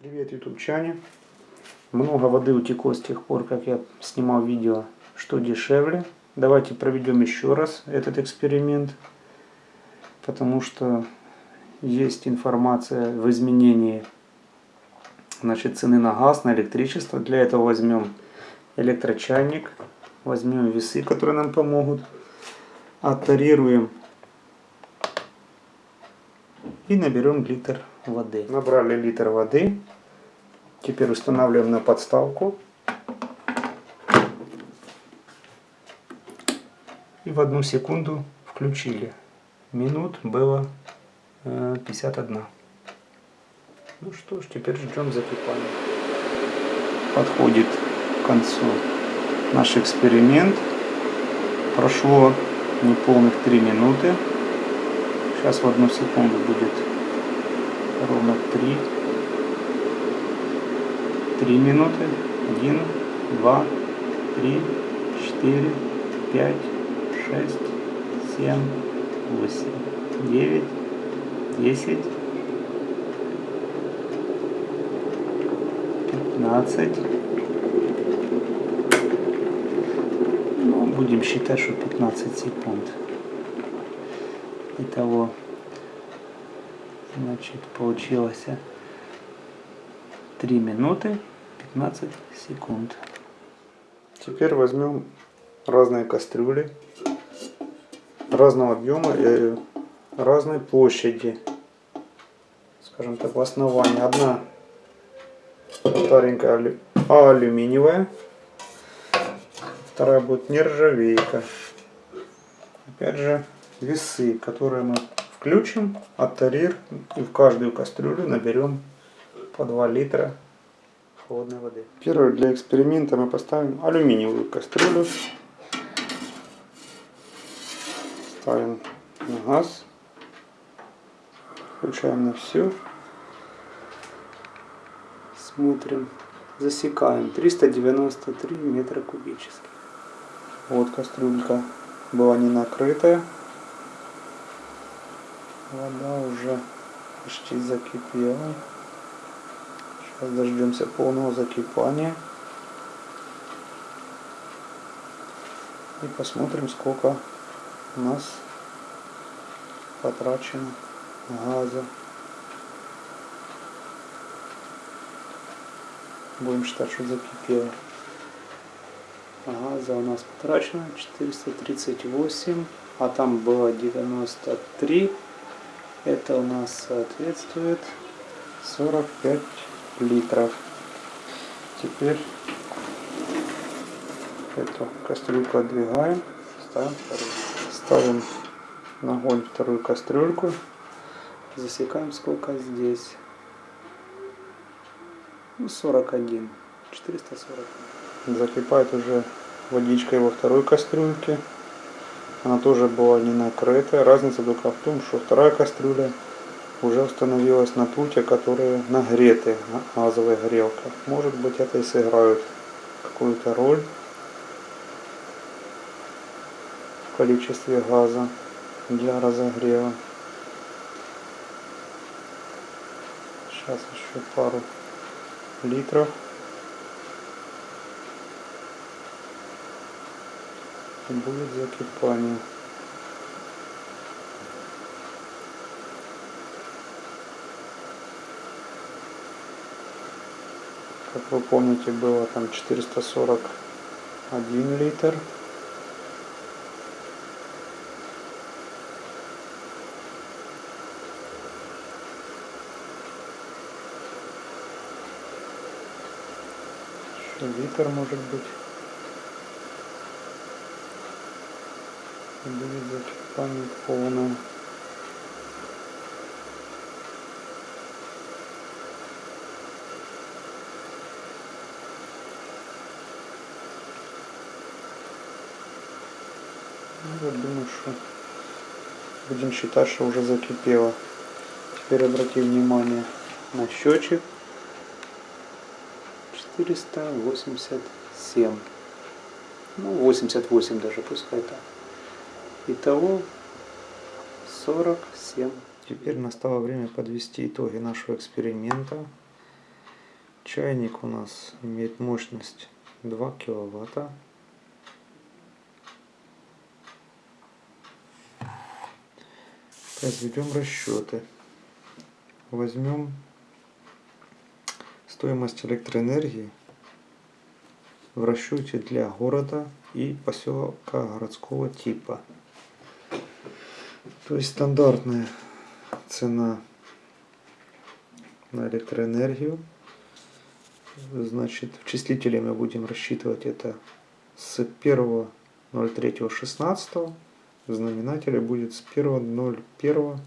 Привет, ютубчане. Много воды утекло с тех пор, как я снимал видео, что дешевле. Давайте проведем еще раз этот эксперимент, потому что есть информация в изменении значит, цены на газ, на электричество. Для этого возьмем электрочайник, возьмем весы, которые нам помогут, оттарируем и наберем литр воды. Набрали литр воды. Теперь устанавливаем на подставку. И в одну секунду включили. Минут было 51. Э, ну что ж, теперь ждем закипания. Подходит к концу наш эксперимент. Прошло неполных 3 минуты. Сейчас в одну секунду будет ровно 3. 3 минуты. 1, 2, 3, 4, 5, 6, 7, 8, 9, 10, 15. Ну, будем считать, что 15 секунд. Итого, значит, получилось 3 минуты 15 секунд. Теперь возьмем разные кастрюли разного объема и разной площади. Скажем так, в основании. Одна старенькая алю... алюминиевая, вторая будет нержавейка. Опять же, весы, которые мы включим, оттарир и в каждую кастрюлю наберем по 2 литра холодной воды. Первое для эксперимента мы поставим алюминиевую кастрюлю. Ставим на газ. Включаем на всю. Смотрим. Засекаем. 393 метра кубических. Вот кастрюлька была не накрытая. Вода уже почти закипела. Сейчас дождемся полного закипания. И посмотрим, сколько у нас потрачено газа. Будем считать, что закипело. Газа у нас потрачено 438, а там было 93. Это у нас соответствует 45 литров. Теперь эту кастрюльку отдвигаем, ставим. Ставим на огонь вторую кастрюльку, засекаем сколько здесь. Ну, 41, 440. Закипает уже водичка во второй кастрюльке. Она тоже была не накрытая. Разница только в том, что вторая кастрюля уже установилась на пульте, которые нагреты на газовой грелке. Может быть это и сыграет какую-то роль в количестве газа для разогрева. Сейчас еще пару литров. Будет закипание. как вы помните было там 441 литр еще литр может быть закипание полное Ну, вот думаю, что будем считать, что уже закипело. Теперь обратим внимание на счетчик. 487. Ну, 88 даже, пускай так. Итого 47. Теперь настало время подвести итоги нашего эксперимента. Чайник у нас имеет мощность 2 киловатта. Произведем расчеты. Возьмем стоимость электроэнергии в расчете для города и поселка городского типа. То есть стандартная цена на электроэнергию. Значит, в числителе мы будем рассчитывать это с 1.03.16. В знаменателе будет с 1.01.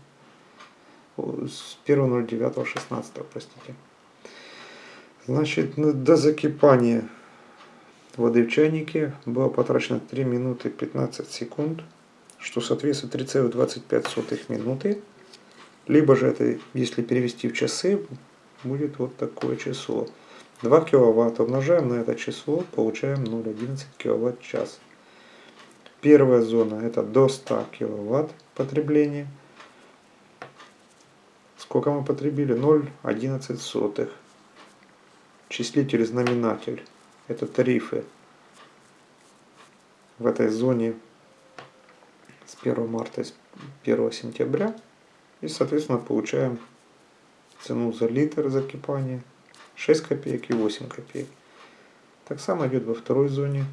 С 1.09.16, простите. Значит, до закипания воды в чайнике было потрачено 3 минуты 15 секунд, что соответствует 3,25 минуты. Либо же это, если перевести в часы, будет вот такое число. 2 киловатт умножаем на это число, получаем 0,11 киловатт час. Первая зона это до 100 киловатт потребления. Сколько мы потребили? 0,11. Числитель знаменатель это тарифы в этой зоне 1 марта и с 1 сентября. И, соответственно, получаем цену за литр закипания 6 копеек и 8 копеек. Так само идет во второй зоне.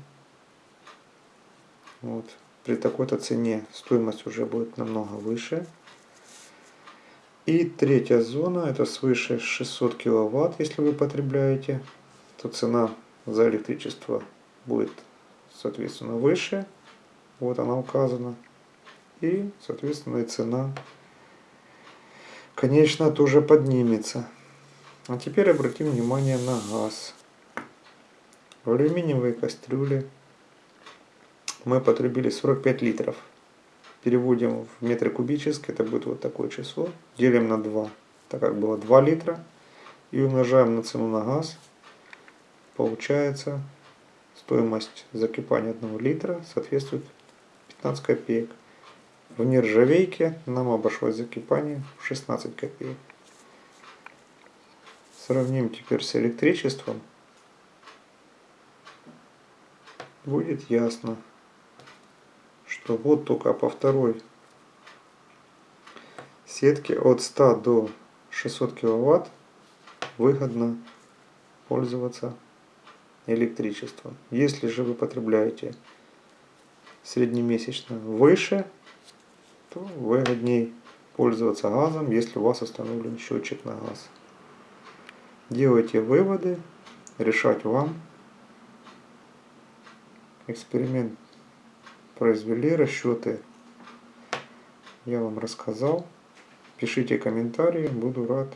Вот. При такой-то цене стоимость уже будет намного выше. И третья зона, это свыше 600 киловатт, если вы потребляете, то цена за электричество будет, соответственно, выше. Вот она указана. И, соответственно, и цена, конечно, тоже поднимется. А теперь обратим внимание на газ. В алюминиевой кастрюле мы потребили 45 литров. Переводим в метры кубические, это будет вот такое число. Делим на 2, так как было 2 литра. И умножаем на цену на газ получается стоимость закипания 1 литра соответствует 15 копеек. В нержавейке нам обошлось закипание в 16 копеек. Сравним теперь с электричеством. Будет ясно, что вот только по второй сетке от 100 до 600 киловатт выгодно пользоваться электричество. Если же вы потребляете среднемесячно выше, то выгоднее пользоваться газом, если у вас установлен счетчик на газ. Делайте выводы, решать вам. Эксперимент произвели, расчеты я вам рассказал. Пишите комментарии, буду рад